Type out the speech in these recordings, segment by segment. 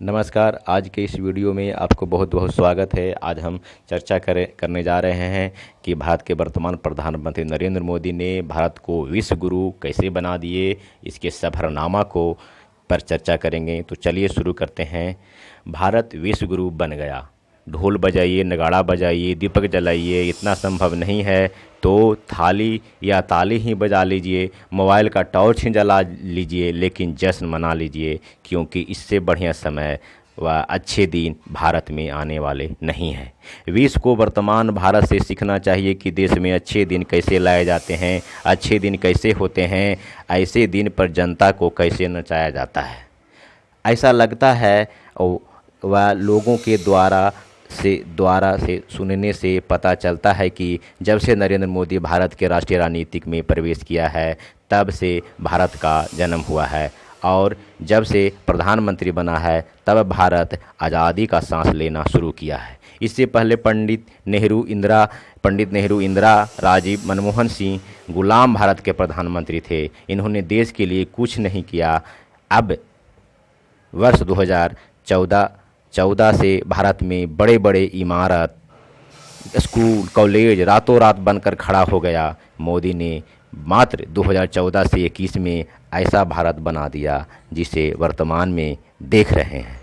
नमस्कार, आज के इस वीडियो में आपको बहुत बहुत स्वागत है। आज हम चर्चा करें, करने जा रहे हैं कि भारत के वर्तमान प्रधानमंत्री नरेंद्र मोदी ने भारत को विश्व गुरु कैसे बना दिए, इसके सफरनामा को पर चर्चा करेंगे। तो चलिए शुरू करते हैं। भारत विश्व गुरु बन गया। ढोल बजाइए, नगाड़ा बजाइए, दीपक जलाइए, इतना संभव नहीं है तो थाली या ताली ही बजा लीजिए, मोबाइल का टॉर्च ही जला लीजिए, लेकिन जश्न मना लीजिए, क्योंकि इससे बढ़िया समय व अच्छे दिन भारत में आने वाले नहीं हैं। विश्व को वर्तमान भारत से सीखना चाहिए कि देश में अच्छे दिन कैसे लाए जाते हैं, अच्छे दिन कैसे होते हैं, ऐसे दिन पर जनता को कैसे नचाया जाता है। ऐसा लगता है वह लोगों के द्वारा से द्वारा से सुनने से पता चलता है कि जब से नरेंद्र मोदी भारत के राष्ट्रीय राजनीतिक में प्रवेश किया है, तब से भारत का जन्म हुआ है। और जब से प्रधानमंत्री बना है, तब भारत आज़ादी का सांस लेना शुरू किया है। इससे पहले पंडित नेहरू इंदिरा, पंडित नेहरू इंदिरा राजीव मनमोहन सिंह गुलाम भारत के प्रधानमंत्री थे। इन्होंने देश के लिए कुछ नहीं किया। अब वर्ष 2014 चौदह से भारत में बड़े बड़े इमारत, स्कूल, कॉलेज रातों रात बनकर खड़ा हो गया। मोदी ने मात्र 2014 से 21 में ऐसा भारत बना दिया, जिसे वर्तमान में देख रहे हैं।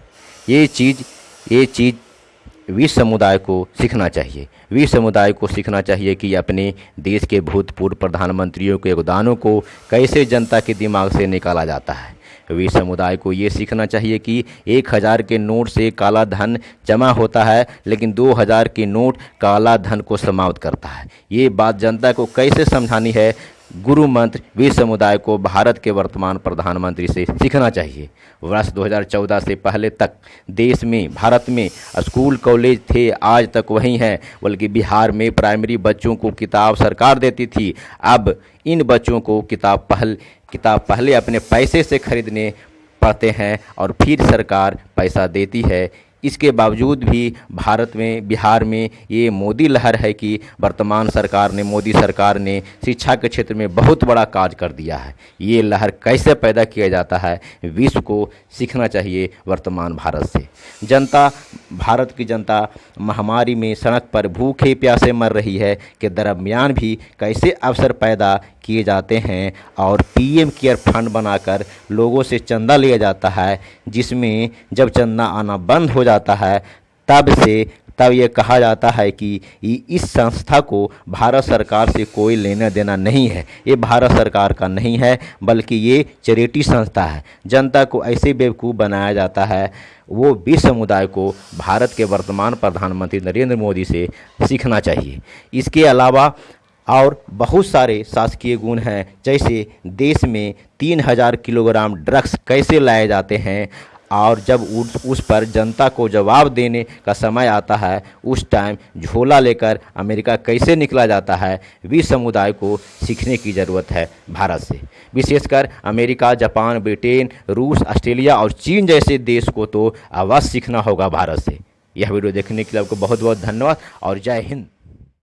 ये चीज़ ये चीज़ विश्व समुदाय को सीखना चाहिए। विश्व समुदाय को सीखना चाहिए कि अपने देश के भूतपूर्व प्रधानमंत्रियों के योगदानों को कैसे जनता के दिमाग से निकाला जाता है। वी समुदाय को ये सीखना चाहिए कि एक हज़ार के नोट से काला धन जमा होता है, लेकिन दो हज़ार के नोट काला धन को समाप्त करता है। ये बात जनता को कैसे समझानी है? गुरु मंत्र वीर समुदाय को भारत के वर्तमान प्रधानमंत्री से सीखना चाहिए। वर्ष 2014 से पहले तक देश में, भारत में स्कूल, कॉलेज थे, आज तक वही हैं, बल्कि बिहार में प्राइमरी बच्चों को किताब सरकार देती थी। अब इन बच्चों को किताब पहल किताब पहले अपने पैसे से खरीदने पड़ते हैं और फिर सरकार पैसा देती है। इसके बावजूद भी भारत में, बिहार में ये मोदी लहर है कि वर्तमान सरकार ने, मोदी सरकार ने शिक्षा के क्षेत्र में बहुत बड़ा कार्य कर दिया है। ये लहर कैसे पैदा किया जाता है, विश्व को सीखना चाहिए वर्तमान भारत से। जनता, भारत की जनता महामारी में सड़क पर भूखे प्यासे मर रही है के दरमियान भी कैसे अवसर पैदा किए जाते हैं और पीएम केयर फंड बनाकर लोगों से चंदा लिया जाता है, जिसमें जब चंदा आना बंद हो जाता है, तब से, तब ये कहा जाता है कि इस संस्था को भारत सरकार से कोई लेना देना नहीं है। ये भारत सरकार का नहीं है, बल्कि ये चैरिटी संस्था है। जनता को ऐसे बेवकूफ़ बनाया जाता है, वो विश्व समुदाय को भारत के वर्तमान प्रधानमंत्री नरेंद्र मोदी से सीखना चाहिए। इसके अलावा और बहुत सारे शासकीय गुण हैं, जैसे देश में तीन हज़ार किलोग्राम ड्रग्स कैसे लाए जाते हैं और जब उस पर जनता को जवाब देने का समय आता है, उस टाइम झोला लेकर अमेरिका कैसे निकला जाता है विश्व समुदाय को सीखने की ज़रूरत है भारत से। विशेषकर अमेरिका, जापान, ब्रिटेन, रूस, ऑस्ट्रेलिया और चीन जैसे देश को तो आवाज़ सीखना होगा भारत से। यह वीडियो देखने के लिए आपको बहुत बहुत धन्यवाद और जय हिंद।